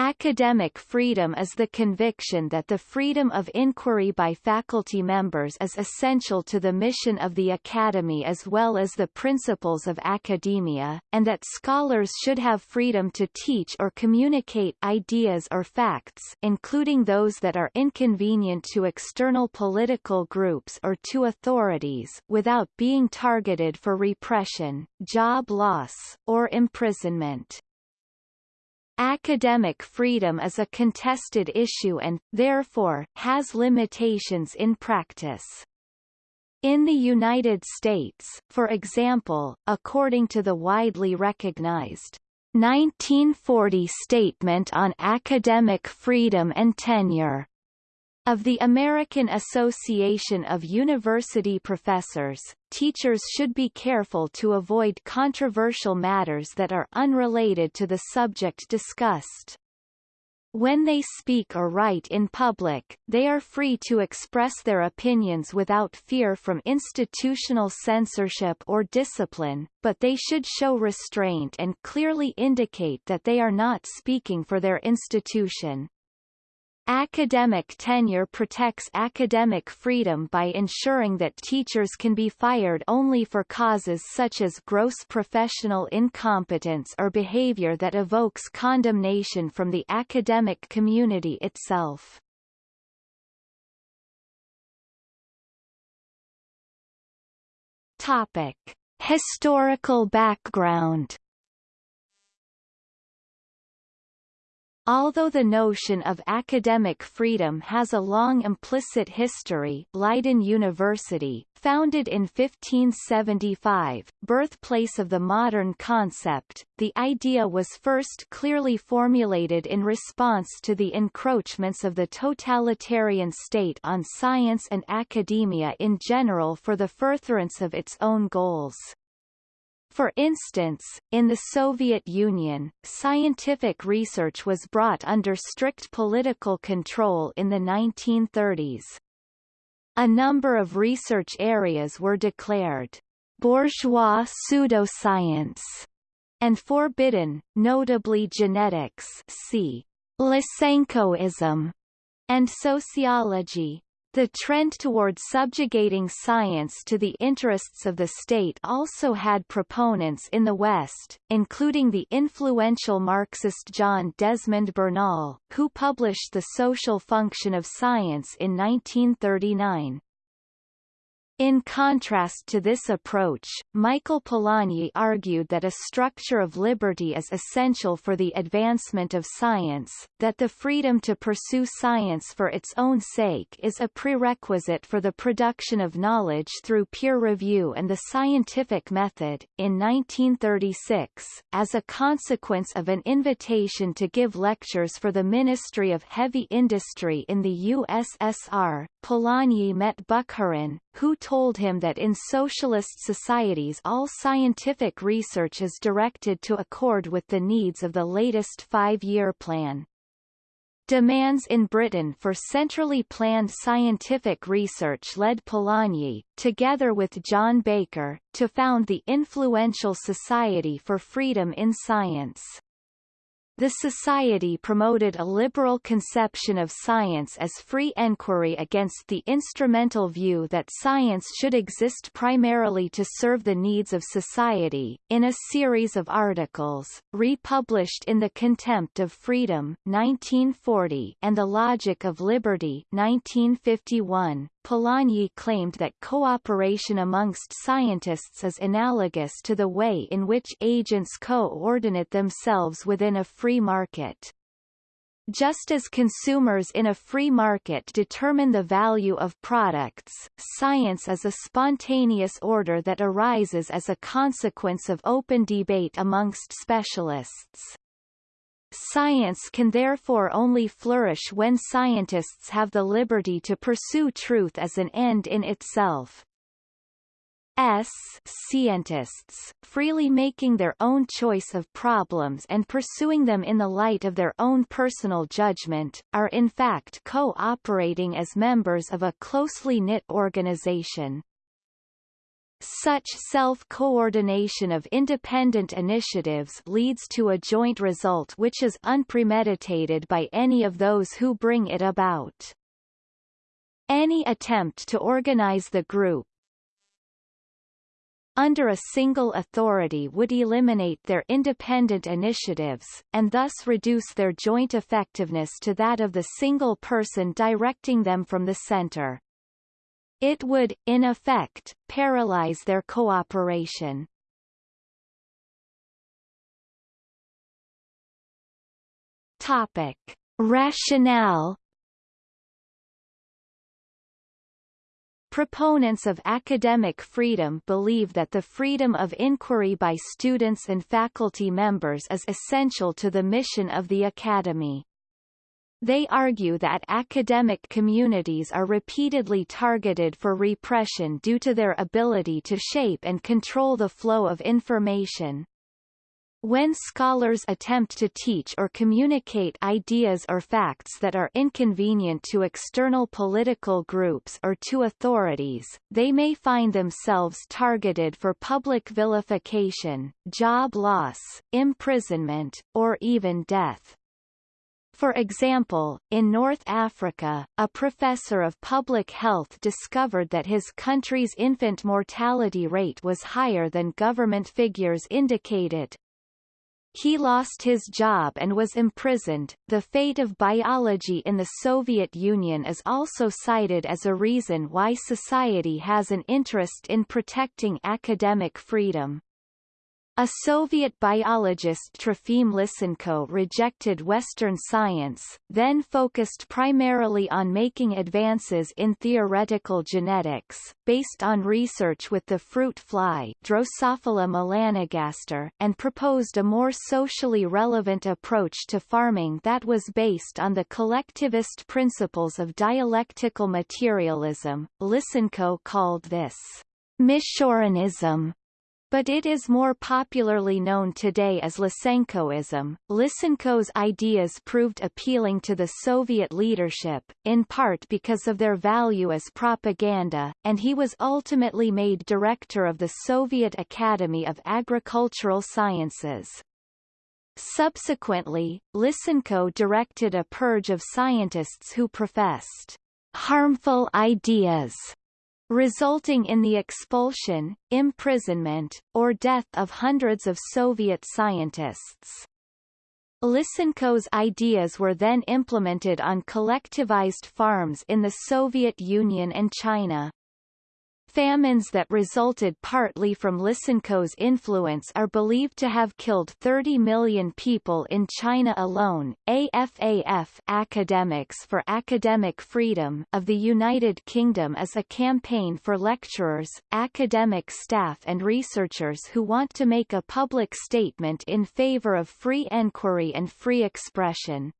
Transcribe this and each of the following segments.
Academic freedom is the conviction that the freedom of inquiry by faculty members is essential to the mission of the academy as well as the principles of academia, and that scholars should have freedom to teach or communicate ideas or facts including those that are inconvenient to external political groups or to authorities without being targeted for repression, job loss, or imprisonment. Academic freedom is a contested issue and, therefore, has limitations in practice. In the United States, for example, according to the widely recognized 1940 Statement on Academic Freedom and Tenure, of the American Association of University Professors, teachers should be careful to avoid controversial matters that are unrelated to the subject discussed. When they speak or write in public, they are free to express their opinions without fear from institutional censorship or discipline, but they should show restraint and clearly indicate that they are not speaking for their institution. Academic tenure protects academic freedom by ensuring that teachers can be fired only for causes such as gross professional incompetence or behavior that evokes condemnation from the academic community itself. Topic. Historical background Although the notion of academic freedom has a long implicit history Leiden University, founded in 1575, birthplace of the modern concept, the idea was first clearly formulated in response to the encroachments of the totalitarian state on science and academia in general for the furtherance of its own goals. For instance, in the Soviet Union, scientific research was brought under strict political control in the 1930s. A number of research areas were declared bourgeois pseudoscience and forbidden, notably genetics see Lysenkoism and sociology. The trend toward subjugating science to the interests of the state also had proponents in the West, including the influential Marxist John Desmond Bernal, who published The Social Function of Science in 1939. In contrast to this approach, Michael Polanyi argued that a structure of liberty is essential for the advancement of science, that the freedom to pursue science for its own sake is a prerequisite for the production of knowledge through peer review and the scientific method. In 1936, as a consequence of an invitation to give lectures for the Ministry of Heavy Industry in the USSR, Polanyi met Bukharin, who told him that in socialist societies all scientific research is directed to accord with the needs of the latest five-year plan. Demands in Britain for centrally planned scientific research led Polanyi, together with John Baker, to found the influential Society for Freedom in Science. The Society promoted a liberal conception of science as free enquiry against the instrumental view that science should exist primarily to serve the needs of society. In a series of articles, republished in The Contempt of Freedom 1940 and The Logic of Liberty 1951, Polanyi claimed that cooperation amongst scientists is analogous to the way in which agents coordinate themselves within a free market. Just as consumers in a free market determine the value of products, science is a spontaneous order that arises as a consequence of open debate amongst specialists. Science can therefore only flourish when scientists have the liberty to pursue truth as an end in itself. S scientists, freely making their own choice of problems and pursuing them in the light of their own personal judgment, are in fact co-operating as members of a closely knit organization. Such self-coordination of independent initiatives leads to a joint result which is unpremeditated by any of those who bring it about. Any attempt to organize the group under a single authority would eliminate their independent initiatives, and thus reduce their joint effectiveness to that of the single person directing them from the center. It would, in effect, paralyze their cooperation. Topic. Rationale Proponents of academic freedom believe that the freedom of inquiry by students and faculty members is essential to the mission of the Academy. They argue that academic communities are repeatedly targeted for repression due to their ability to shape and control the flow of information. When scholars attempt to teach or communicate ideas or facts that are inconvenient to external political groups or to authorities, they may find themselves targeted for public vilification, job loss, imprisonment, or even death. For example, in North Africa, a professor of public health discovered that his country's infant mortality rate was higher than government figures indicated. He lost his job and was imprisoned. The fate of biology in the Soviet Union is also cited as a reason why society has an interest in protecting academic freedom. A Soviet biologist Trofim Lysenko rejected Western science, then focused primarily on making advances in theoretical genetics, based on research with the fruit fly Drosophila melanogaster, and proposed a more socially relevant approach to farming that was based on the collectivist principles of dialectical materialism. Lysenko called this Michurinism but it is more popularly known today as Lysenkoism. Lysenko's ideas proved appealing to the Soviet leadership, in part because of their value as propaganda, and he was ultimately made director of the Soviet Academy of Agricultural Sciences. Subsequently, Lysenko directed a purge of scientists who professed harmful ideas resulting in the expulsion, imprisonment, or death of hundreds of Soviet scientists. Lysenko's ideas were then implemented on collectivized farms in the Soviet Union and China. Famines that resulted partly from Lysenko's influence are believed to have killed 30 million people in China alone. AFAF Academics for Academic Freedom of the United Kingdom is a campaign for lecturers, academic staff and researchers who want to make a public statement in favor of free enquiry and free expression.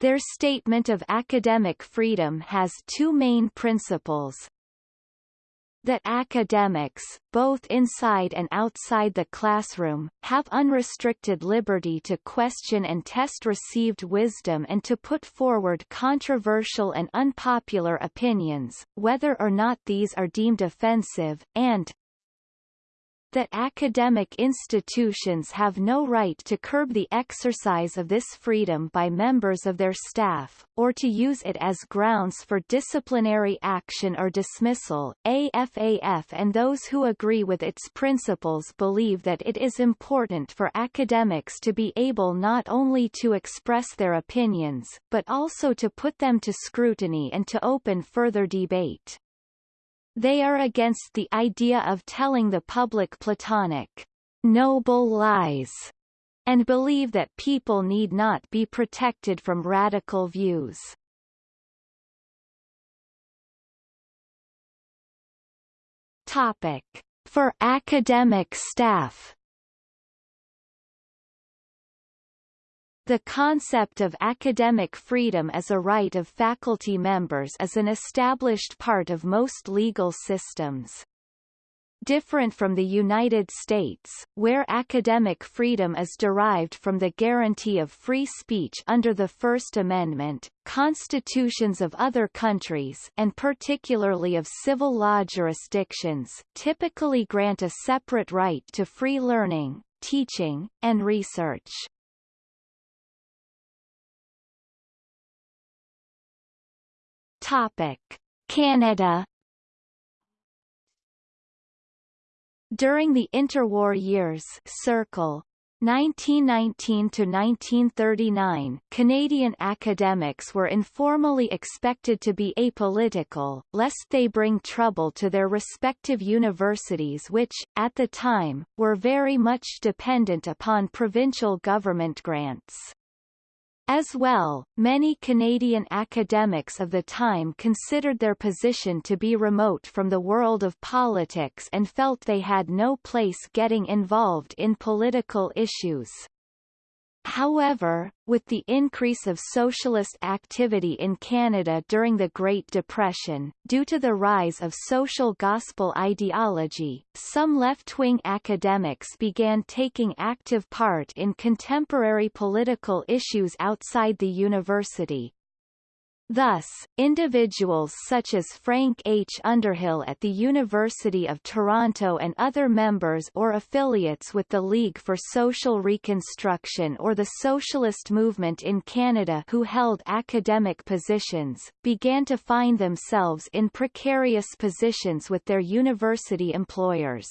Their statement of academic freedom has two main principles, that academics, both inside and outside the classroom, have unrestricted liberty to question and test received wisdom and to put forward controversial and unpopular opinions, whether or not these are deemed offensive, and that academic institutions have no right to curb the exercise of this freedom by members of their staff, or to use it as grounds for disciplinary action or dismissal. AFAF and those who agree with its principles believe that it is important for academics to be able not only to express their opinions, but also to put them to scrutiny and to open further debate. They are against the idea of telling the public platonic, noble lies, and believe that people need not be protected from radical views. Topic. For academic staff The concept of academic freedom as a right of faculty members is an established part of most legal systems. Different from the United States, where academic freedom is derived from the guarantee of free speech under the First Amendment, constitutions of other countries and particularly of civil law jurisdictions typically grant a separate right to free learning, teaching, and research. Topic: Canada During the interwar years Circle 1919 to 1939 Canadian academics were informally expected to be apolitical, lest they bring trouble to their respective universities which, at the time, were very much dependent upon provincial government grants. As well, many Canadian academics of the time considered their position to be remote from the world of politics and felt they had no place getting involved in political issues. However, with the increase of socialist activity in Canada during the Great Depression, due to the rise of social gospel ideology, some left-wing academics began taking active part in contemporary political issues outside the university. Thus, individuals such as Frank H. Underhill at the University of Toronto and other members or affiliates with the League for Social Reconstruction or the Socialist Movement in Canada who held academic positions, began to find themselves in precarious positions with their university employers.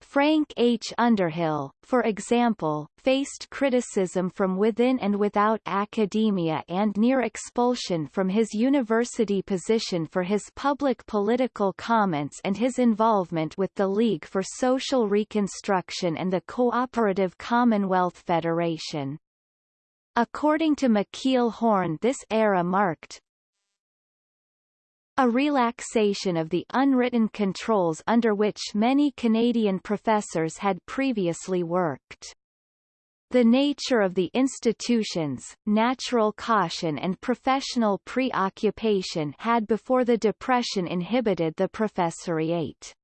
Frank H. Underhill, for example, faced criticism from within and without academia and near expulsion from his university position for his public political comments and his involvement with the League for Social Reconstruction and the Cooperative Commonwealth Federation. According to Michiel Horn this era marked, a relaxation of the unwritten controls under which many Canadian professors had previously worked. The nature of the institutions, natural caution and professional preoccupation had before the Depression inhibited the professoriate.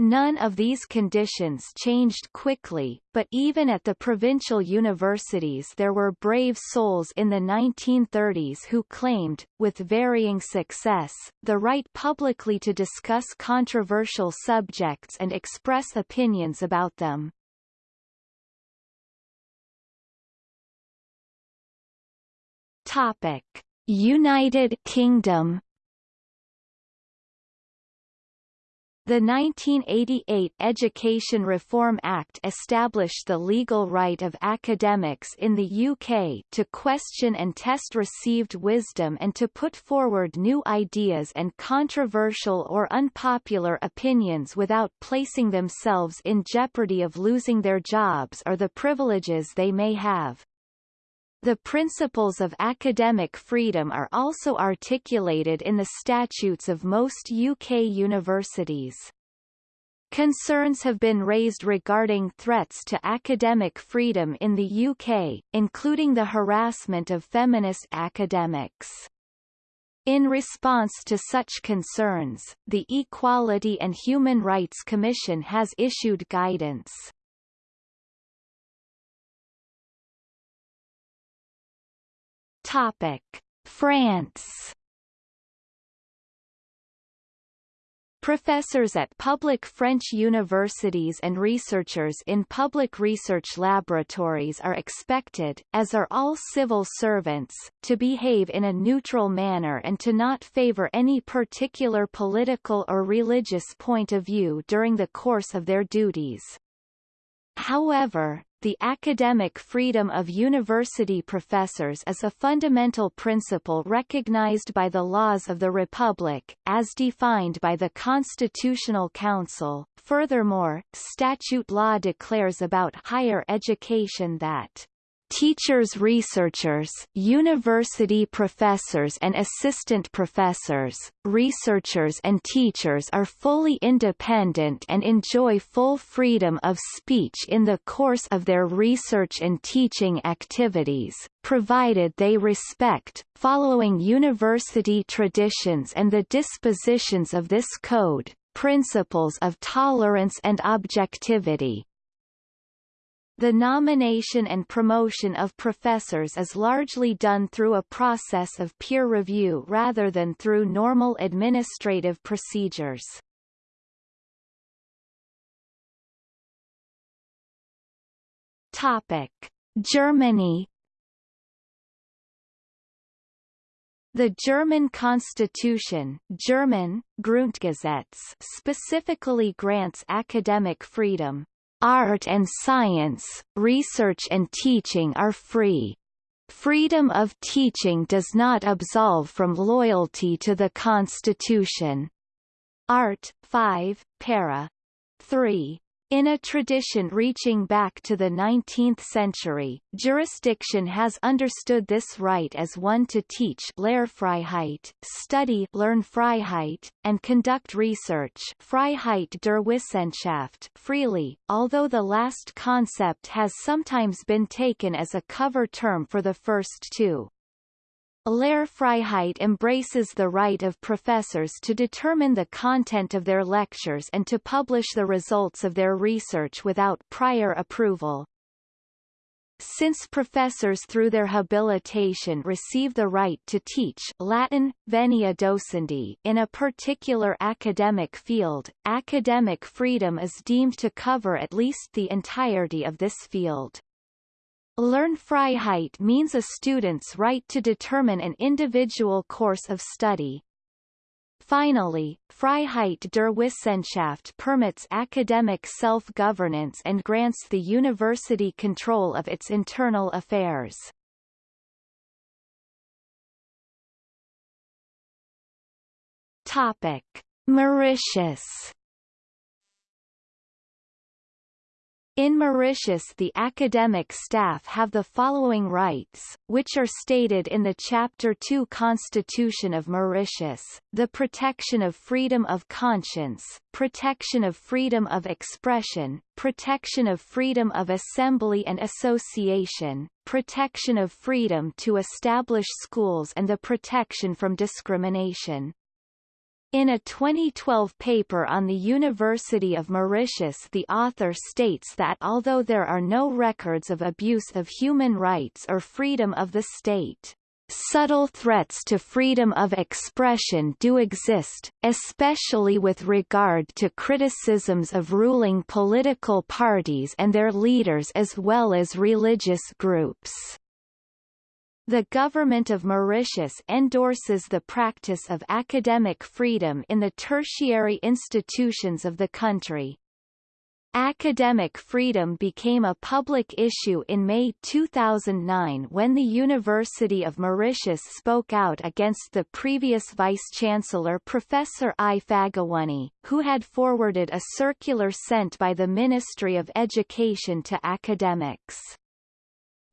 None of these conditions changed quickly, but even at the provincial universities there were brave souls in the 1930s who claimed, with varying success, the right publicly to discuss controversial subjects and express opinions about them. Topic: United Kingdom The 1988 Education Reform Act established the legal right of academics in the UK to question and test received wisdom and to put forward new ideas and controversial or unpopular opinions without placing themselves in jeopardy of losing their jobs or the privileges they may have. The principles of academic freedom are also articulated in the statutes of most UK universities. Concerns have been raised regarding threats to academic freedom in the UK, including the harassment of feminist academics. In response to such concerns, the Equality and Human Rights Commission has issued guidance. Topic: France Professors at public French universities and researchers in public research laboratories are expected, as are all civil servants, to behave in a neutral manner and to not favor any particular political or religious point of view during the course of their duties. However, the academic freedom of university professors is a fundamental principle recognized by the laws of the Republic, as defined by the Constitutional Council. Furthermore, statute law declares about higher education that teachers researchers university professors and assistant professors, researchers and teachers are fully independent and enjoy full freedom of speech in the course of their research and teaching activities, provided they respect, following university traditions and the dispositions of this code, principles of tolerance and objectivity. The nomination and promotion of professors is largely done through a process of peer review rather than through normal administrative procedures. Topic: Germany The German constitution German, Grundgesetz specifically grants academic freedom. Art and science, research and teaching are free. Freedom of teaching does not absolve from loyalty to the Constitution. Art. 5, para. 3. In a tradition reaching back to the 19th century, jurisdiction has understood this right as one to teach Lehrfreiheit, study Lernfreiheit, and conduct research Freiheit der Wissenschaft freely, although the last concept has sometimes been taken as a cover term for the first two. Lehrfreiheit embraces the right of professors to determine the content of their lectures and to publish the results of their research without prior approval. Since professors through their habilitation receive the right to teach Latin, venia docendi in a particular academic field, academic freedom is deemed to cover at least the entirety of this field. Lernfreiheit means a student's right to determine an individual course of study. Finally, Freiheit der Wissenschaft permits academic self-governance and grants the university control of its internal affairs. Topic: Mauritius In Mauritius the academic staff have the following rights, which are stated in the Chapter 2 Constitution of Mauritius, the protection of freedom of conscience, protection of freedom of expression, protection of freedom of assembly and association, protection of freedom to establish schools and the protection from discrimination. In a 2012 paper on the University of Mauritius the author states that although there are no records of abuse of human rights or freedom of the state, subtle threats to freedom of expression do exist, especially with regard to criticisms of ruling political parties and their leaders as well as religious groups. The government of Mauritius endorses the practice of academic freedom in the tertiary institutions of the country. Academic freedom became a public issue in May 2009 when the University of Mauritius spoke out against the previous vice-chancellor Professor I. Fagoonee, who had forwarded a circular sent by the Ministry of Education to academics.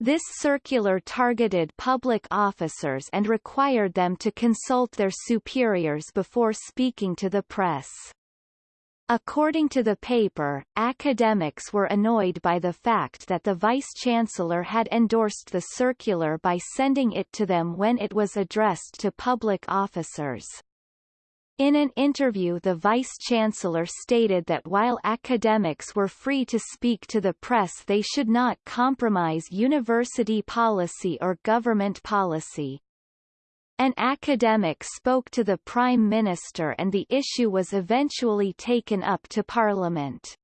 This circular targeted public officers and required them to consult their superiors before speaking to the press. According to the paper, academics were annoyed by the fact that the vice-chancellor had endorsed the circular by sending it to them when it was addressed to public officers. In an interview the Vice-Chancellor stated that while academics were free to speak to the press they should not compromise university policy or government policy. An academic spoke to the Prime Minister and the issue was eventually taken up to Parliament.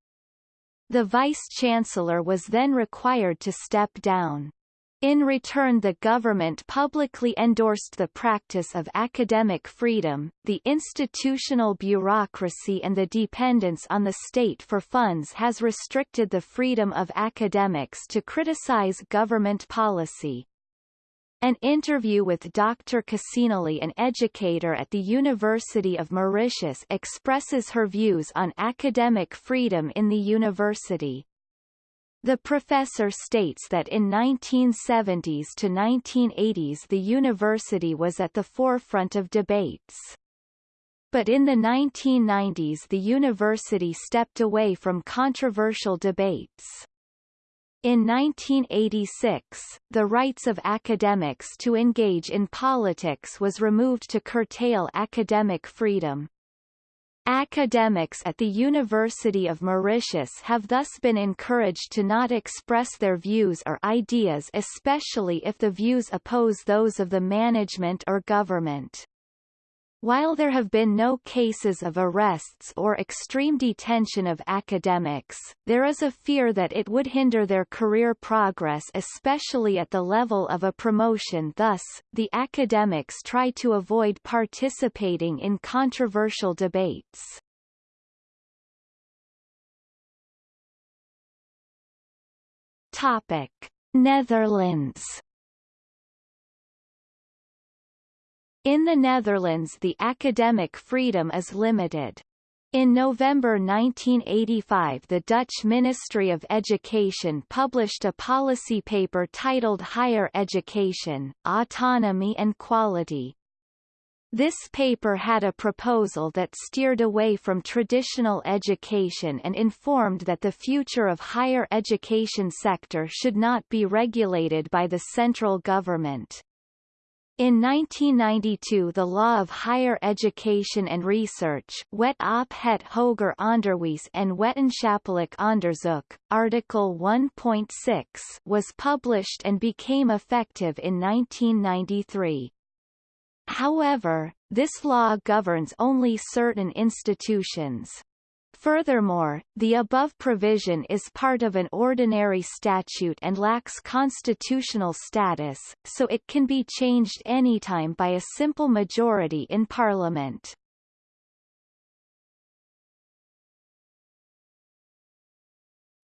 The Vice-Chancellor was then required to step down. In return the government publicly endorsed the practice of academic freedom, the institutional bureaucracy and the dependence on the state for funds has restricted the freedom of academics to criticize government policy. An interview with Dr. Kasenally an educator at the University of Mauritius expresses her views on academic freedom in the university. The professor states that in 1970s to 1980s the university was at the forefront of debates. But in the 1990s the university stepped away from controversial debates. In 1986, the rights of academics to engage in politics was removed to curtail academic freedom. Academics at the University of Mauritius have thus been encouraged to not express their views or ideas especially if the views oppose those of the management or government. While there have been no cases of arrests or extreme detention of academics, there is a fear that it would hinder their career progress especially at the level of a promotion thus, the academics try to avoid participating in controversial debates. Topic. Netherlands In the Netherlands the academic freedom is limited. In November 1985 the Dutch Ministry of Education published a policy paper titled Higher Education, Autonomy and Quality. This paper had a proposal that steered away from traditional education and informed that the future of higher education sector should not be regulated by the central government. In 1992 the Law of Higher Education and Research Wet op het hoger onderwijs en wetenschappelijk onderzoek, Article 1.6 was published and became effective in 1993. However, this law governs only certain institutions. Furthermore, the above provision is part of an ordinary statute and lacks constitutional status, so it can be changed anytime by a simple majority in Parliament.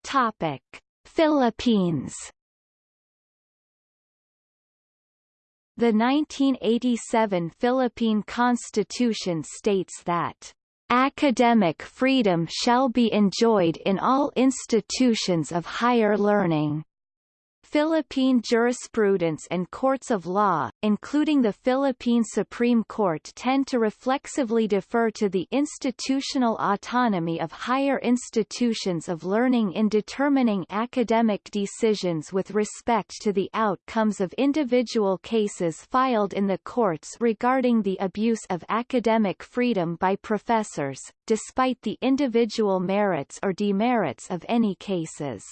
Topic. Philippines The 1987 Philippine Constitution states that Academic freedom shall be enjoyed in all institutions of higher learning. Philippine jurisprudence and courts of law, including the Philippine Supreme Court tend to reflexively defer to the institutional autonomy of higher institutions of learning in determining academic decisions with respect to the outcomes of individual cases filed in the courts regarding the abuse of academic freedom by professors, despite the individual merits or demerits of any cases.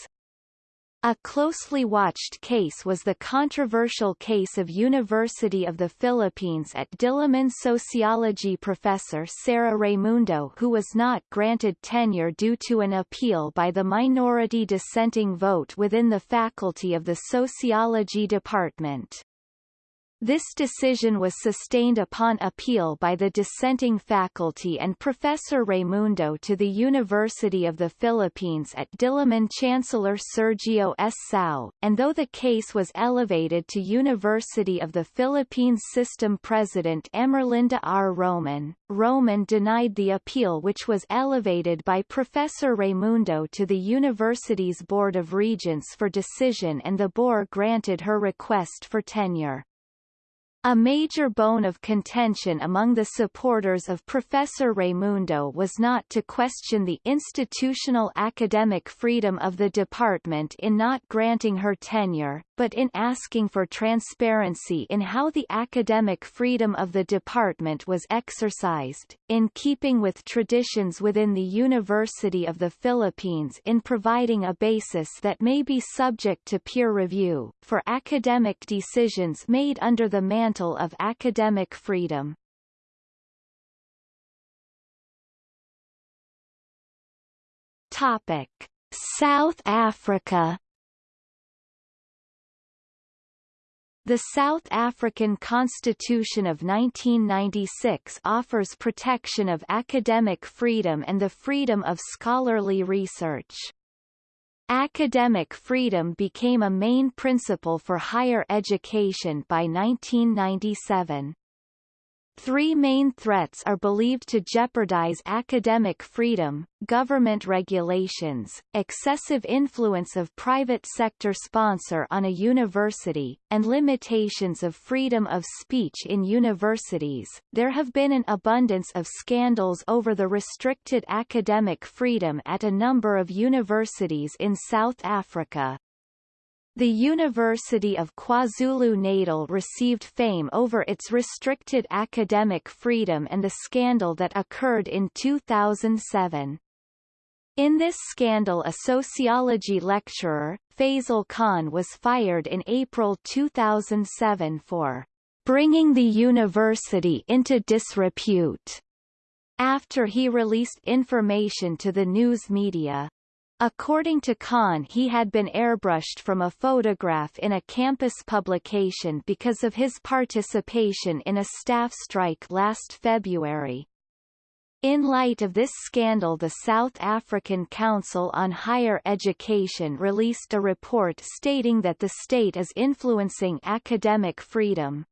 A closely watched case was the controversial case of University of the Philippines at Diliman sociology professor Sara Raimundo who was not granted tenure due to an appeal by the minority dissenting vote within the faculty of the sociology department. This decision was sustained upon appeal by the dissenting faculty and Professor Raimundo to the University of the Philippines at Diliman Chancellor Sergio S. Cao, and though the case was elevated to University of the Philippines System President Emerlinda R. Roman, Roman denied the appeal which was elevated by Professor Raimundo to the university's Board of Regents for decision and the board granted her request for tenure. A major bone of contention among the supporters of Professor Raimundo was not to question the institutional academic freedom of the department in not granting her tenure, but in asking for transparency in how the academic freedom of the department was exercised, in keeping with traditions within the University of the Philippines in providing a basis that may be subject to peer review, for academic decisions made under the mantle mantle of academic freedom. Topic: South Africa The South African Constitution of 1996 offers protection of academic freedom and the freedom of scholarly research. Academic freedom became a main principle for higher education by 1997. Three main threats are believed to jeopardize academic freedom, government regulations, excessive influence of private sector sponsor on a university, and limitations of freedom of speech in universities. There have been an abundance of scandals over the restricted academic freedom at a number of universities in South Africa. The University of KwaZulu-Natal received fame over its restricted academic freedom and the scandal that occurred in 2007. In this scandal a sociology lecturer, Fazel Khan was fired in April 2007 for bringing the university into disrepute after he released information to the news media. According to Khan he had been airbrushed from a photograph in a campus publication because of his participation in a staff strike last February. In light of this scandal the South African Council on Higher Education released a report stating that the state is influencing academic freedom.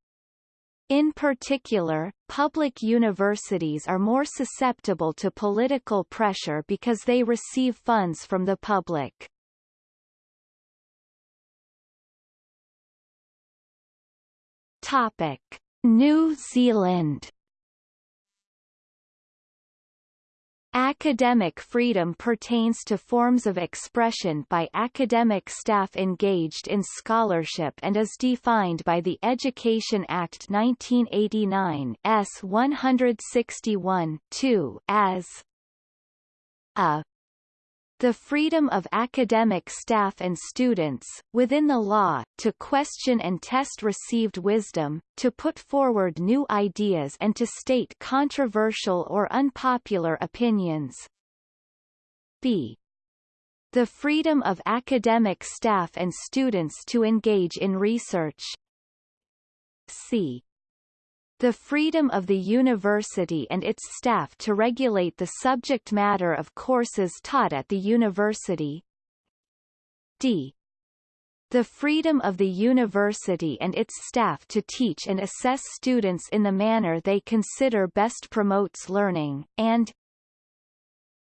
In particular, public universities are more susceptible to political pressure because they receive funds from the public. Topic: New Zealand Academic freedom pertains to forms of expression by academic staff engaged in scholarship and is defined by the Education Act 1989 S 161 2 as a the freedom of academic staff and students, within the law, to question and test received wisdom, to put forward new ideas and to state controversial or unpopular opinions. b. The freedom of academic staff and students to engage in research. c the freedom of the university and its staff to regulate the subject matter of courses taught at the university. d. The freedom of the university and its staff to teach and assess students in the manner they consider best promotes learning, and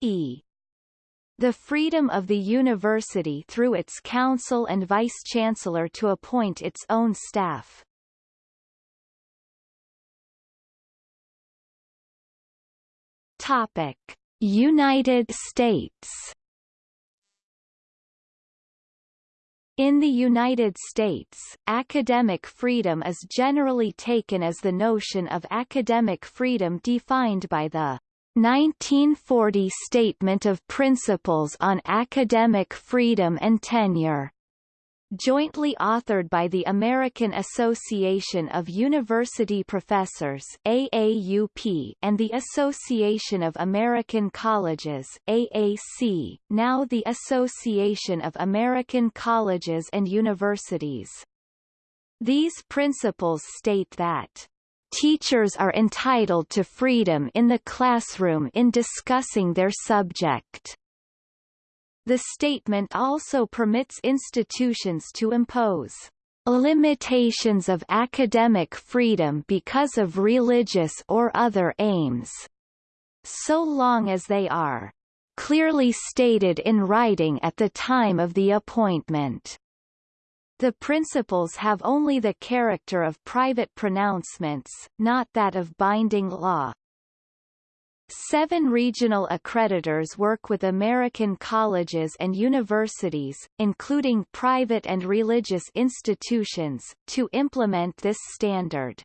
e. The freedom of the university through its council and vice-chancellor to appoint its own staff. Topic: United States. In the United States, academic freedom is generally taken as the notion of academic freedom defined by the 1940 Statement of Principles on Academic Freedom and Tenure jointly authored by the American Association of University Professors AAUP and the Association of American Colleges AAC, now the Association of American Colleges and Universities. These principles state that Teachers are entitled to freedom in the classroom in discussing their subject. The statement also permits institutions to impose limitations of academic freedom because of religious or other aims, so long as they are clearly stated in writing at the time of the appointment. The principles have only the character of private pronouncements, not that of binding law. Seven regional accreditors work with American colleges and universities, including private and religious institutions, to implement this standard.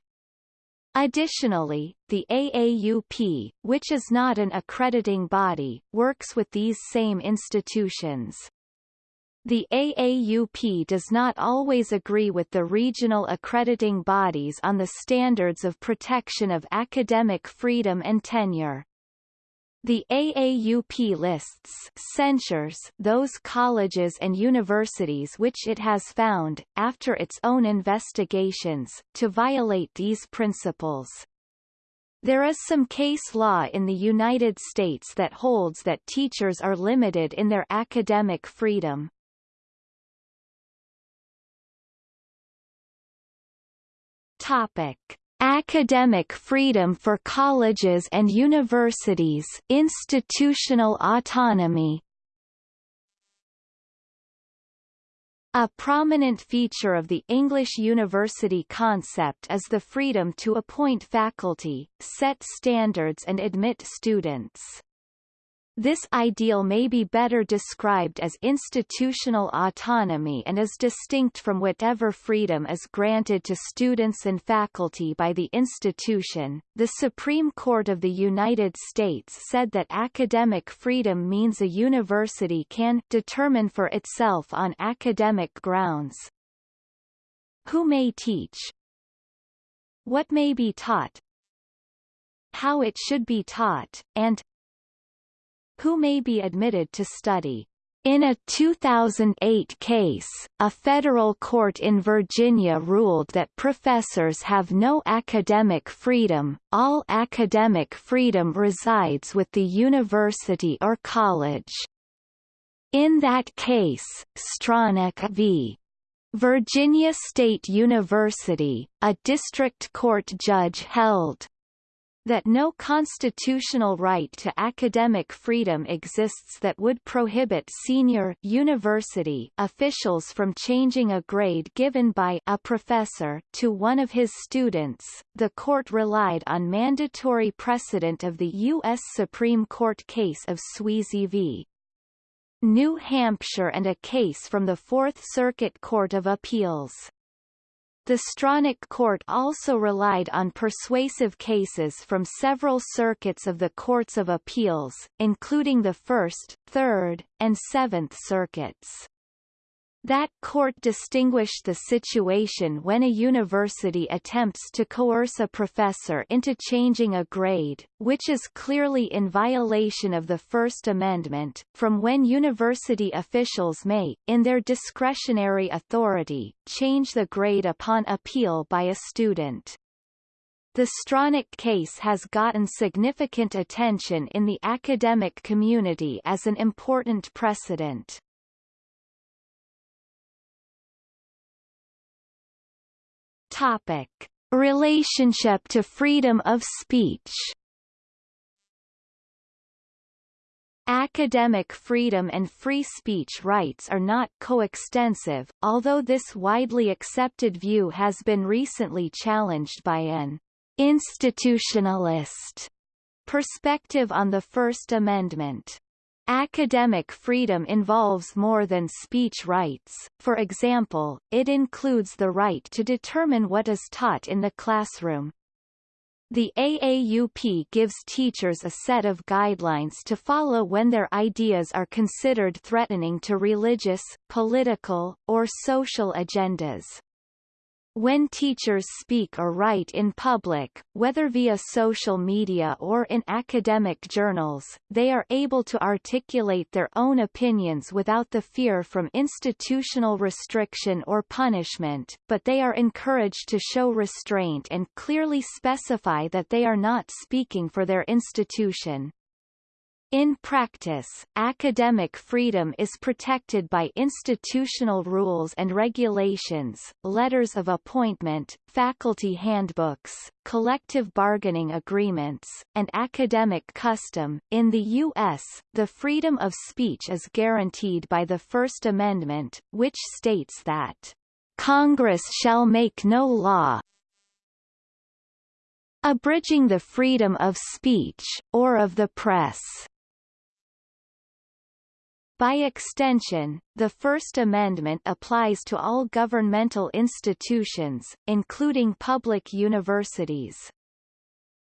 Additionally, the AAUP, which is not an accrediting body, works with these same institutions. The AAUP does not always agree with the regional accrediting bodies on the standards of protection of academic freedom and tenure. The AAUP lists censures those colleges and universities which it has found, after its own investigations, to violate these principles. There is some case law in the United States that holds that teachers are limited in their academic freedom. Topic. Academic freedom for colleges and universities institutional autonomy A prominent feature of the English university concept is the freedom to appoint faculty, set standards and admit students. This ideal may be better described as institutional autonomy and is distinct from whatever freedom is granted to students and faculty by the institution. The Supreme Court of the United States said that academic freedom means a university can determine for itself on academic grounds. Who may teach, what may be taught, how it should be taught, and who may be admitted to study. In a 2008 case, a federal court in Virginia ruled that professors have no academic freedom, all academic freedom resides with the university or college. In that case, Stronach v. Virginia State University, a district court judge held that no constitutional right to academic freedom exists that would prohibit senior university officials from changing a grade given by a professor to one of his students. The court relied on mandatory precedent of the U.S. Supreme Court case of Sweezy v. New Hampshire and a case from the Fourth Circuit Court of Appeals. The Stronach Court also relied on persuasive cases from several circuits of the Courts of Appeals, including the First, Third, and Seventh Circuits. That court distinguished the situation when a university attempts to coerce a professor into changing a grade, which is clearly in violation of the First Amendment, from when university officials may, in their discretionary authority, change the grade upon appeal by a student. The Stronach case has gotten significant attention in the academic community as an important precedent. Topic: Relationship to freedom of speech. Academic freedom and free speech rights are not coextensive, although this widely accepted view has been recently challenged by an institutionalist perspective on the First Amendment. Academic freedom involves more than speech rights, for example, it includes the right to determine what is taught in the classroom. The AAUP gives teachers a set of guidelines to follow when their ideas are considered threatening to religious, political, or social agendas. When teachers speak or write in public, whether via social media or in academic journals, they are able to articulate their own opinions without the fear from institutional restriction or punishment, but they are encouraged to show restraint and clearly specify that they are not speaking for their institution. In practice, academic freedom is protected by institutional rules and regulations, letters of appointment, faculty handbooks, collective bargaining agreements, and academic custom. In the U.S., the freedom of speech is guaranteed by the First Amendment, which states that Congress shall make no law, abridging the freedom of speech, or of the press. By extension, the First Amendment applies to all governmental institutions, including public universities.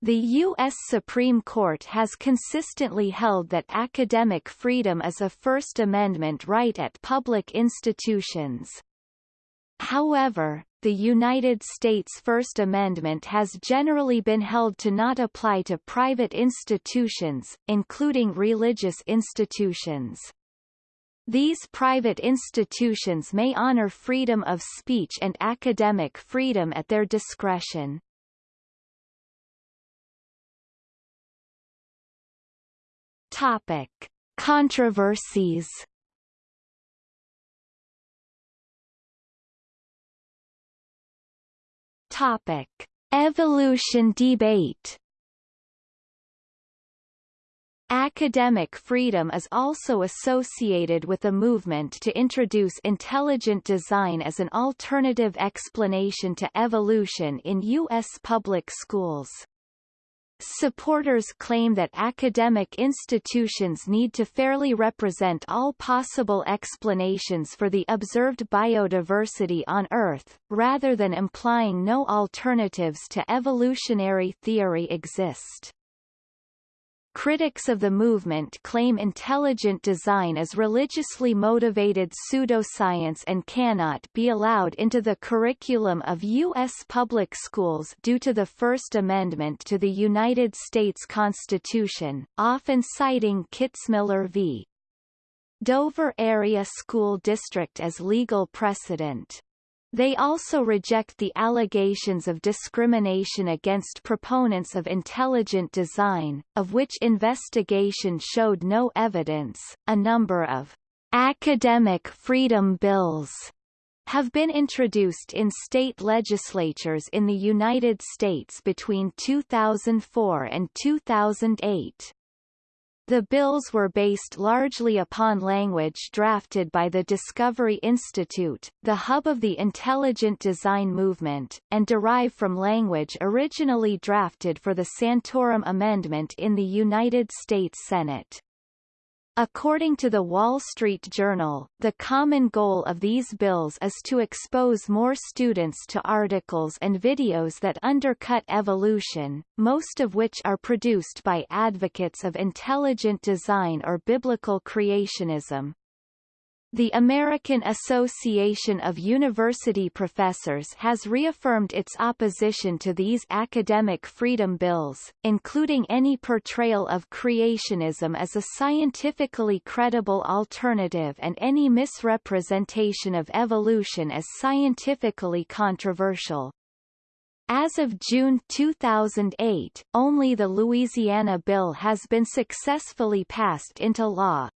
The U.S. Supreme Court has consistently held that academic freedom is a First Amendment right at public institutions. However, the United States First Amendment has generally been held to not apply to private institutions, including religious institutions. These private institutions may honor freedom of speech and academic freedom at their discretion. Topic. Controversies Topic. Evolution debate Academic freedom is also associated with a movement to introduce intelligent design as an alternative explanation to evolution in U.S. public schools. Supporters claim that academic institutions need to fairly represent all possible explanations for the observed biodiversity on Earth, rather than implying no alternatives to evolutionary theory exist. Critics of the movement claim intelligent design is religiously motivated pseudoscience and cannot be allowed into the curriculum of U.S. public schools due to the First Amendment to the United States Constitution, often citing Kitzmiller v. Dover Area School District as legal precedent. They also reject the allegations of discrimination against proponents of intelligent design, of which investigation showed no evidence. A number of academic freedom bills have been introduced in state legislatures in the United States between 2004 and 2008. The bills were based largely upon language drafted by the Discovery Institute, the hub of the intelligent design movement, and derive from language originally drafted for the Santorum Amendment in the United States Senate. According to the Wall Street Journal, the common goal of these bills is to expose more students to articles and videos that undercut evolution, most of which are produced by advocates of intelligent design or biblical creationism. The American Association of University Professors has reaffirmed its opposition to these academic freedom bills, including any portrayal of creationism as a scientifically credible alternative and any misrepresentation of evolution as scientifically controversial. As of June 2008, only the Louisiana bill has been successfully passed into law,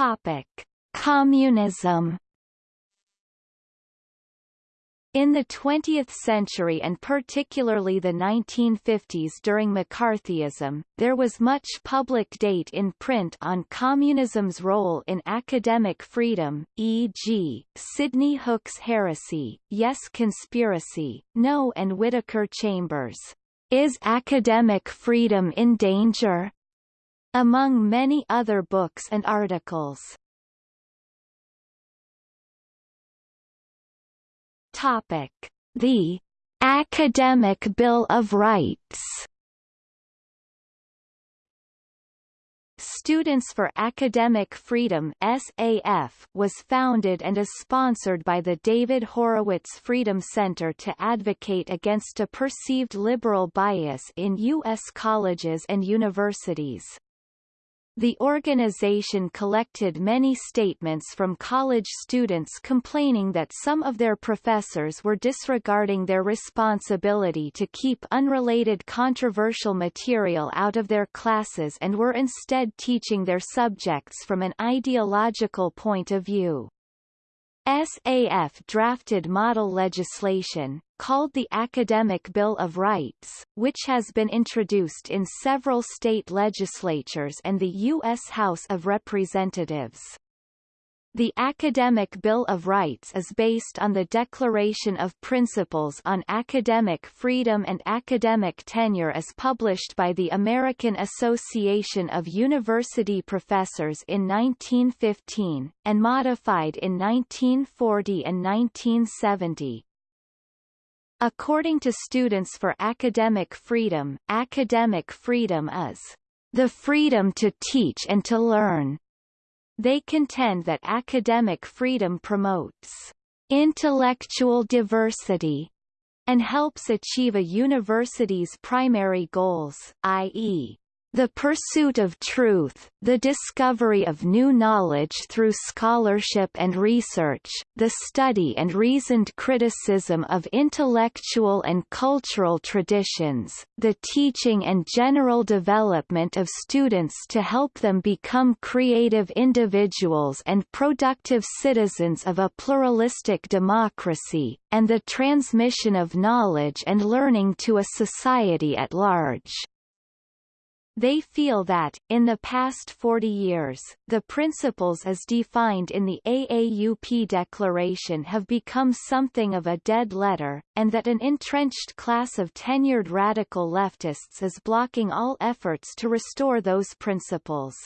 Topic: Communism. In the 20th century and particularly the 1950s during McCarthyism, there was much public debate in print on communism's role in academic freedom, e.g., Sidney Hook's Heresy, Yes Conspiracy, No and Whittaker Chambers. Is academic freedom in danger? Among many other books and articles. Topic: The Academic Bill of Rights. Students for Academic Freedom SAF was founded and is sponsored by the David Horowitz Freedom Center to advocate against a perceived liberal bias in U.S. colleges and universities. The organization collected many statements from college students complaining that some of their professors were disregarding their responsibility to keep unrelated controversial material out of their classes and were instead teaching their subjects from an ideological point of view. SAF drafted model legislation, called the Academic Bill of Rights, which has been introduced in several state legislatures and the U.S. House of Representatives. The Academic Bill of Rights is based on the Declaration of Principles on Academic Freedom and Academic Tenure as published by the American Association of University Professors in 1915, and modified in 1940 and 1970. According to Students for Academic Freedom, academic freedom is the freedom to teach and to learn, they contend that academic freedom promotes intellectual diversity and helps achieve a university's primary goals, i.e., the pursuit of truth, the discovery of new knowledge through scholarship and research, the study and reasoned criticism of intellectual and cultural traditions, the teaching and general development of students to help them become creative individuals and productive citizens of a pluralistic democracy, and the transmission of knowledge and learning to a society at large. They feel that, in the past 40 years, the principles as defined in the AAUP Declaration have become something of a dead letter, and that an entrenched class of tenured radical leftists is blocking all efforts to restore those principles.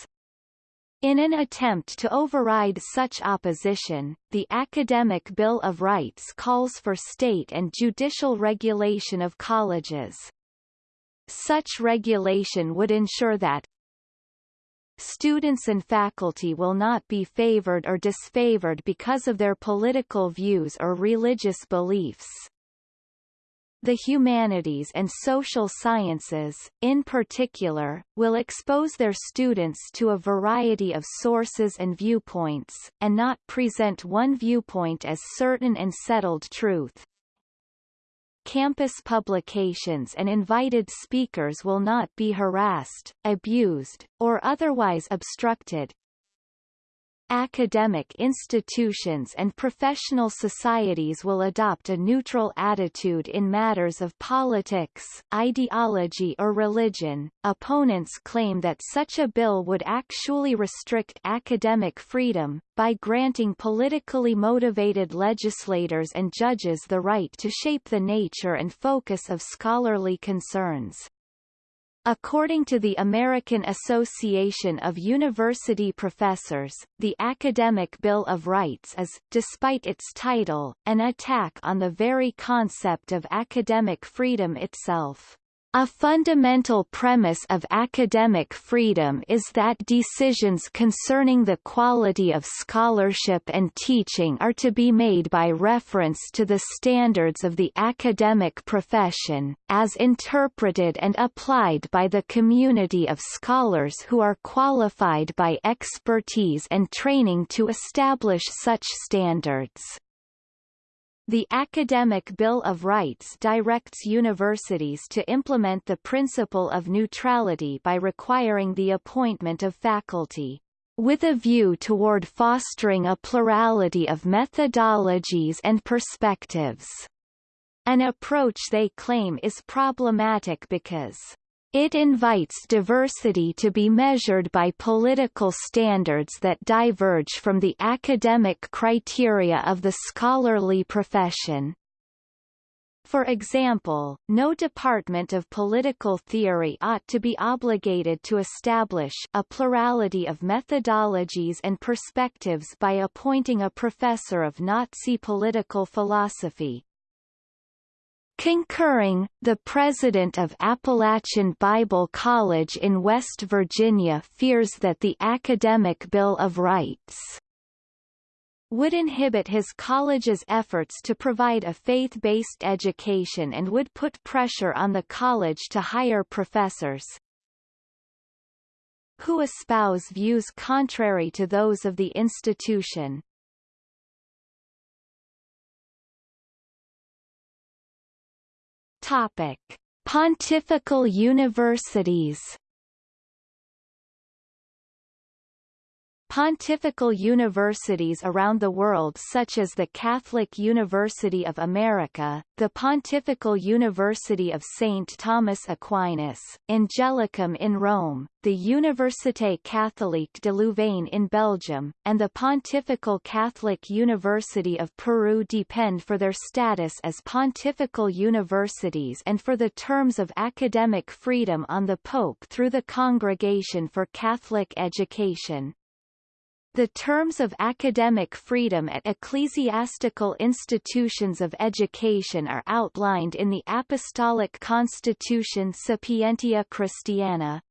In an attempt to override such opposition, the Academic Bill of Rights calls for state and judicial regulation of colleges. Such regulation would ensure that Students and faculty will not be favored or disfavored because of their political views or religious beliefs. The humanities and social sciences, in particular, will expose their students to a variety of sources and viewpoints, and not present one viewpoint as certain and settled truth campus publications and invited speakers will not be harassed, abused, or otherwise obstructed, Academic institutions and professional societies will adopt a neutral attitude in matters of politics, ideology or religion. Opponents claim that such a bill would actually restrict academic freedom, by granting politically motivated legislators and judges the right to shape the nature and focus of scholarly concerns. According to the American Association of University Professors, the Academic Bill of Rights is, despite its title, an attack on the very concept of academic freedom itself. A fundamental premise of academic freedom is that decisions concerning the quality of scholarship and teaching are to be made by reference to the standards of the academic profession, as interpreted and applied by the community of scholars who are qualified by expertise and training to establish such standards. The Academic Bill of Rights directs universities to implement the principle of neutrality by requiring the appointment of faculty with a view toward fostering a plurality of methodologies and perspectives. An approach they claim is problematic because it invites diversity to be measured by political standards that diverge from the academic criteria of the scholarly profession. For example, no department of political theory ought to be obligated to establish a plurality of methodologies and perspectives by appointing a professor of Nazi political philosophy, Concurring, the president of Appalachian Bible College in West Virginia fears that the Academic Bill of Rights would inhibit his college's efforts to provide a faith-based education and would put pressure on the college to hire professors who espouse views contrary to those of the institution. Topic: Pontifical universities Pontifical universities around the world such as the Catholic University of America, the Pontifical University of St. Thomas Aquinas, Angelicum in Rome, the Université Catholique de Louvain in Belgium, and the Pontifical Catholic University of Peru depend for their status as pontifical universities and for the terms of academic freedom on the Pope through the Congregation for Catholic Education. The terms of academic freedom at ecclesiastical institutions of education are outlined in the Apostolic Constitution Sapientia Christiana.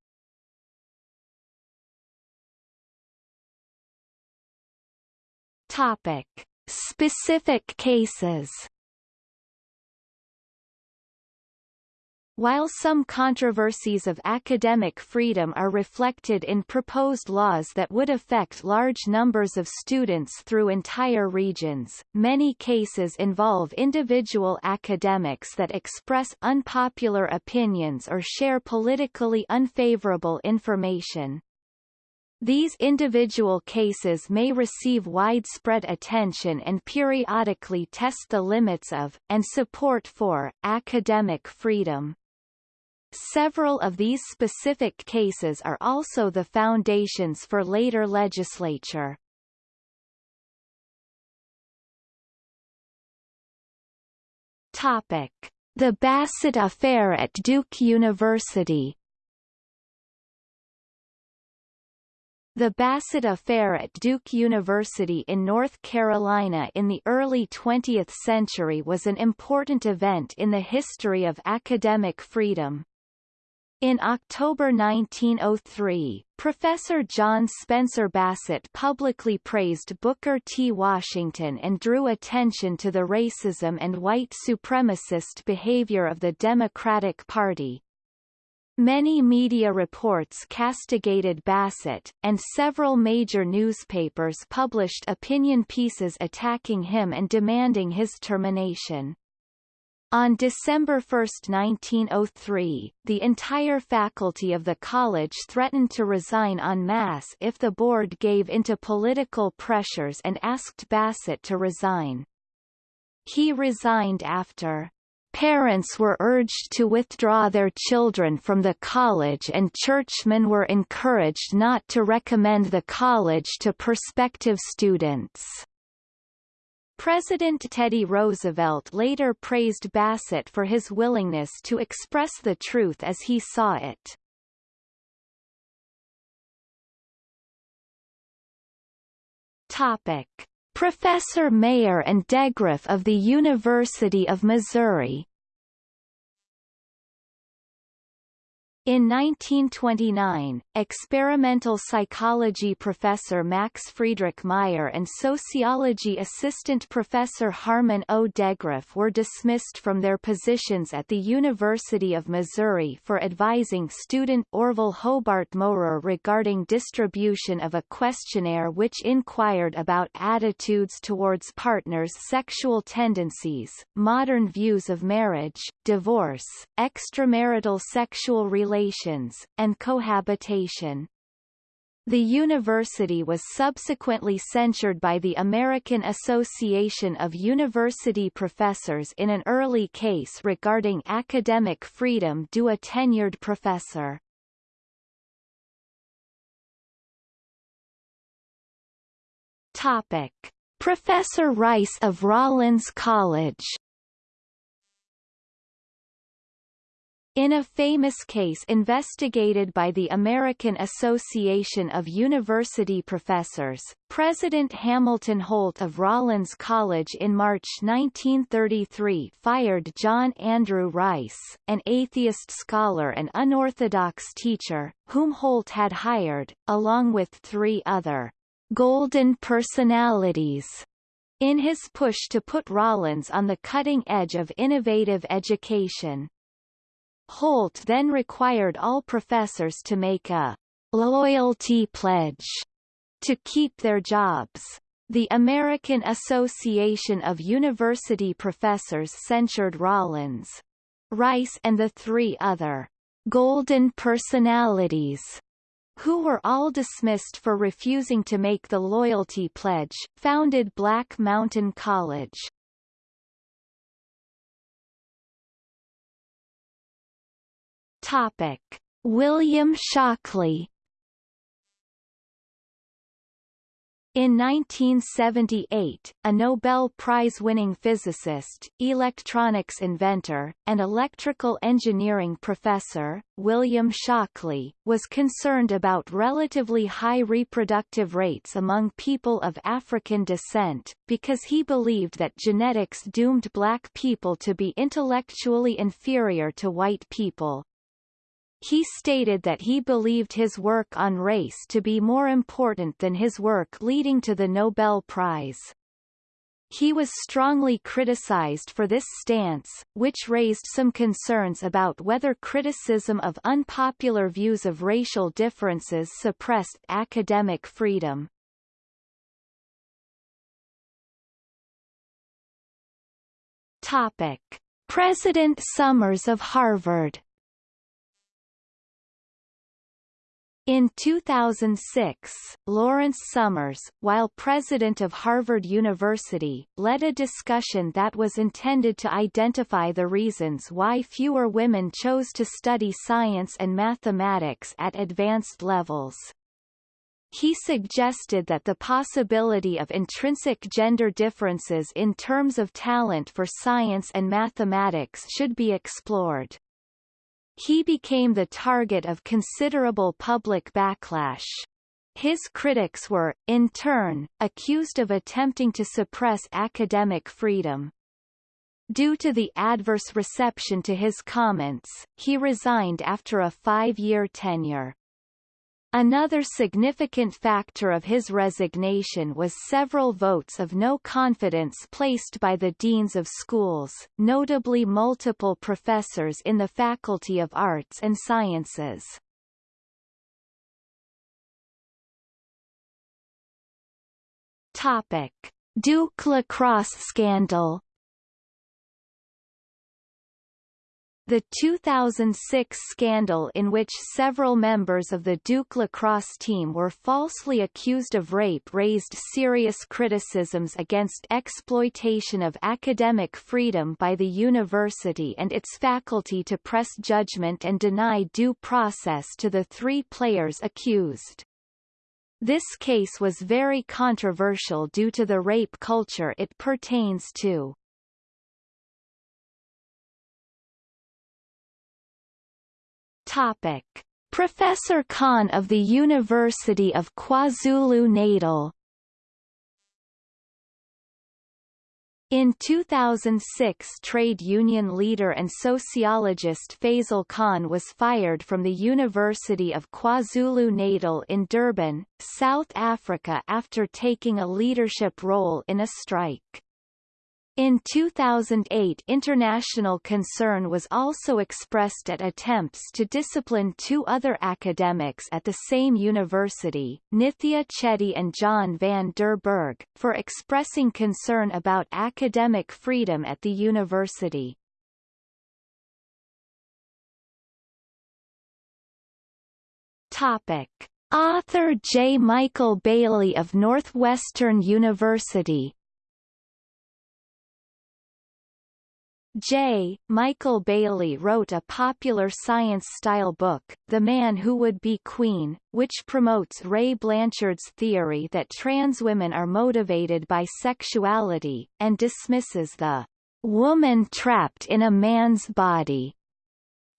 Topic: Specific cases While some controversies of academic freedom are reflected in proposed laws that would affect large numbers of students through entire regions, many cases involve individual academics that express unpopular opinions or share politically unfavorable information. These individual cases may receive widespread attention and periodically test the limits of, and support for, academic freedom. Several of these specific cases are also the foundations for later legislature. Topic: The Bassett Affair at Duke University. The Bassett Affair at Duke University in North Carolina in the early 20th century was an important event in the history of academic freedom. In October 1903, Professor John Spencer Bassett publicly praised Booker T. Washington and drew attention to the racism and white supremacist behavior of the Democratic Party. Many media reports castigated Bassett, and several major newspapers published opinion pieces attacking him and demanding his termination. On December 1, 1903, the entire faculty of the college threatened to resign en masse if the board gave into political pressures and asked Bassett to resign. He resigned after Parents were urged to withdraw their children from the college and churchmen were encouraged not to recommend the college to prospective students. President Teddy Roosevelt later praised Bassett for his willingness to express the truth as he saw it. Topic. Professor Meyer and Degraff of the University of Missouri In 1929, experimental psychology professor Max Friedrich Meyer and sociology assistant professor Harmon O. Degraff were dismissed from their positions at the University of Missouri for advising student Orville Hobart Mowrer regarding distribution of a questionnaire which inquired about attitudes towards partners' sexual tendencies, modern views of marriage, divorce, extramarital sexual relations relations, and cohabitation. The university was subsequently censured by the American Association of University Professors in an early case regarding academic freedom due a tenured professor. Topic. Professor Rice of Rollins College In a famous case investigated by the American Association of University Professors, President Hamilton Holt of Rollins College in March 1933 fired John Andrew Rice, an atheist scholar and unorthodox teacher, whom Holt had hired, along with three other golden personalities in his push to put Rollins on the cutting edge of innovative education. Holt then required all professors to make a loyalty pledge to keep their jobs. The American Association of University Professors censured Rollins, Rice and the three other golden personalities who were all dismissed for refusing to make the loyalty pledge, founded Black Mountain College. Topic: William Shockley In 1978, a Nobel Prize-winning physicist, electronics inventor, and electrical engineering professor, William Shockley, was concerned about relatively high reproductive rates among people of African descent, because he believed that genetics doomed black people to be intellectually inferior to white people. He stated that he believed his work on race to be more important than his work leading to the Nobel Prize. He was strongly criticized for this stance, which raised some concerns about whether criticism of unpopular views of racial differences suppressed academic freedom. Topic. President Summers of Harvard In 2006, Lawrence Summers, while president of Harvard University, led a discussion that was intended to identify the reasons why fewer women chose to study science and mathematics at advanced levels. He suggested that the possibility of intrinsic gender differences in terms of talent for science and mathematics should be explored. He became the target of considerable public backlash. His critics were, in turn, accused of attempting to suppress academic freedom. Due to the adverse reception to his comments, he resigned after a five-year tenure. Another significant factor of his resignation was several votes of no confidence placed by the deans of schools, notably multiple professors in the Faculty of Arts and Sciences. Topic. Duke lacrosse scandal The 2006 scandal in which several members of the Duke lacrosse team were falsely accused of rape raised serious criticisms against exploitation of academic freedom by the university and its faculty to press judgment and deny due process to the three players accused. This case was very controversial due to the rape culture it pertains to. Topic. Professor Khan of the University of KwaZulu-Natal In 2006 trade union leader and sociologist Fazel Khan was fired from the University of KwaZulu-Natal in Durban, South Africa after taking a leadership role in a strike. In 2008 international concern was also expressed at attempts to discipline two other academics at the same university, Nithya Chetty and John van der Berg, for expressing concern about academic freedom at the university. Topic. Author J. Michael Bailey of Northwestern University J. Michael Bailey wrote a popular science-style book, The Man Who Would Be Queen, which promotes Ray Blanchard's theory that trans women are motivated by sexuality, and dismisses the woman trapped in a man's body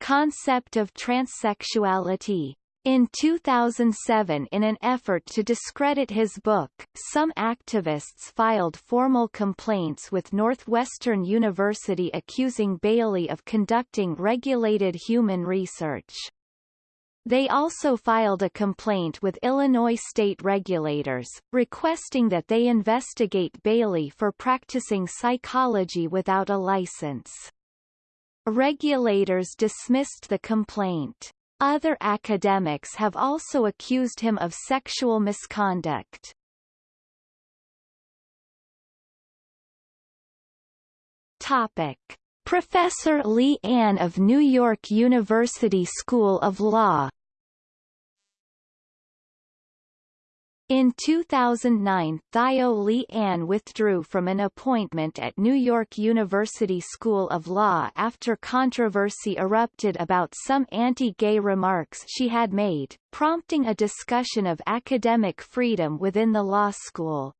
concept of transsexuality. In 2007 in an effort to discredit his book, some activists filed formal complaints with Northwestern University accusing Bailey of conducting regulated human research. They also filed a complaint with Illinois state regulators, requesting that they investigate Bailey for practicing psychology without a license. Regulators dismissed the complaint. Other academics have also accused him of sexual misconduct. Topic. Professor Li-ann of New York University School of Law In 2009 Thio Li-ann withdrew from an appointment at New York University School of Law after controversy erupted about some anti-gay remarks she had made, prompting a discussion of academic freedom within the law school.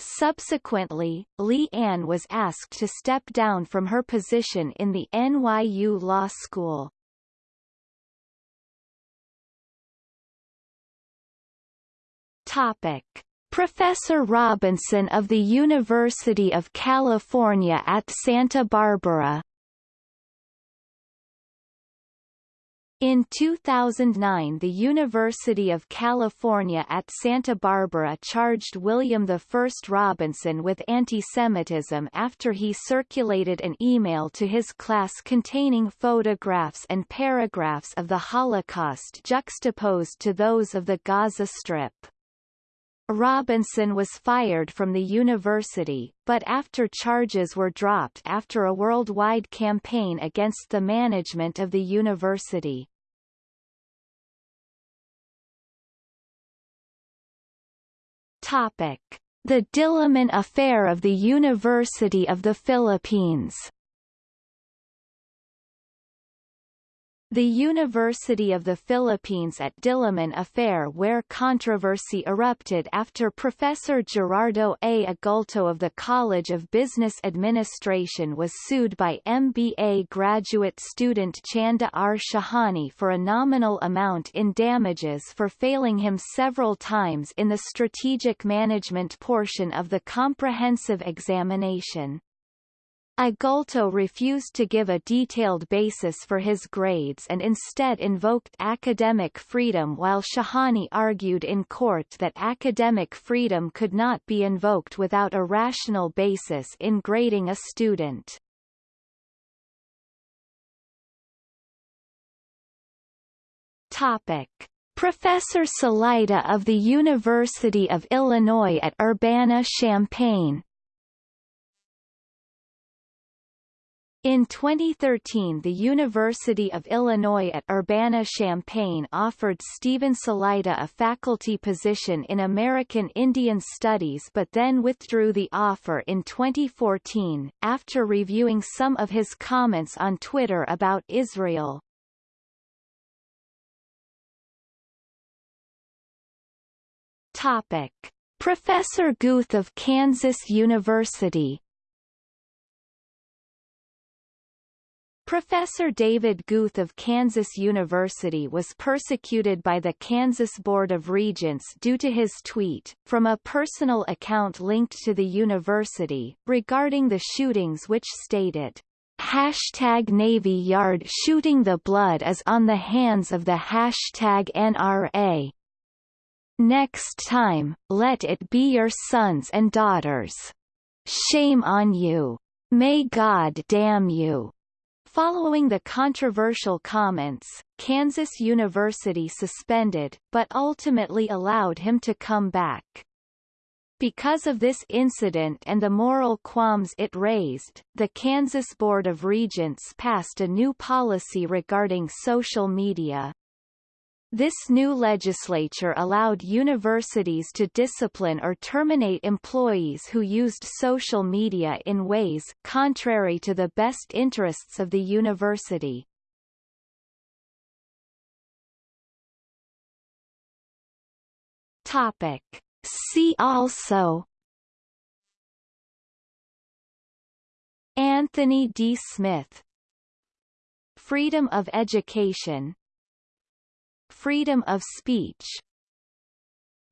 Subsequently, Li-ann was asked to step down from her position in the NYU Law School. Topic. Professor Robinson of the University of California at Santa Barbara In 2009 the University of California at Santa Barbara charged William I Robinson with antisemitism after he circulated an email to his class containing photographs and paragraphs of the Holocaust juxtaposed to those of the Gaza Strip. Robinson was fired from the university, but after charges were dropped after a worldwide campaign against the management of the university. Topic. The Diliman Affair of the University of the Philippines The University of the Philippines at Diliman affair where controversy erupted after Professor Gerardo A. Agulto of the College of Business Administration was sued by MBA graduate student Chanda R. Shahani for a nominal amount in damages for failing him several times in the strategic management portion of the comprehensive examination. Agulto refused to give a detailed basis for his grades and instead invoked academic freedom while Shahani argued in court that academic freedom could not be invoked without a rational basis in grading a student. Topic. Professor Salaita of the University of Illinois at Urbana-Champaign In 2013 the University of Illinois at Urbana-Champaign offered Stephen Salaita a faculty position in American Indian Studies but then withdrew the offer in 2014, after reviewing some of his comments on Twitter about Israel. Topic. Professor Guth of Kansas University Professor David Guth of Kansas University was persecuted by the Kansas Board of Regents due to his tweet, from a personal account linked to the university, regarding the shootings which stated, Hashtag Navy Yard shooting the blood is on the hands of the hashtag NRA. Next time, let it be your sons and daughters. Shame on you. May God damn you. Following the controversial comments, Kansas University suspended, but ultimately allowed him to come back. Because of this incident and the moral qualms it raised, the Kansas Board of Regents passed a new policy regarding social media. This new legislature allowed universities to discipline or terminate employees who used social media in ways contrary to the best interests of the university. Topic. See also Anthony D. Smith Freedom of education freedom of speech.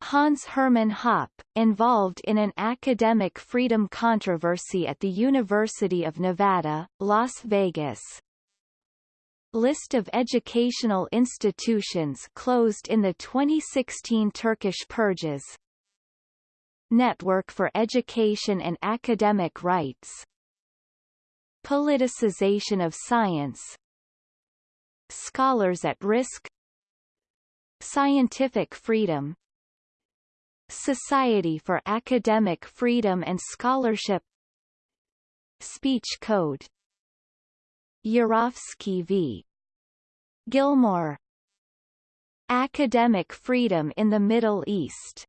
Hans Hermann Hoppe, involved in an academic freedom controversy at the University of Nevada, Las Vegas. List of educational institutions closed in the 2016 Turkish purges Network for Education and Academic Rights Politicization of Science Scholars at Risk Scientific freedom Society for Academic Freedom and Scholarship Speech Code Urofsky v. Gilmore Academic freedom in the Middle East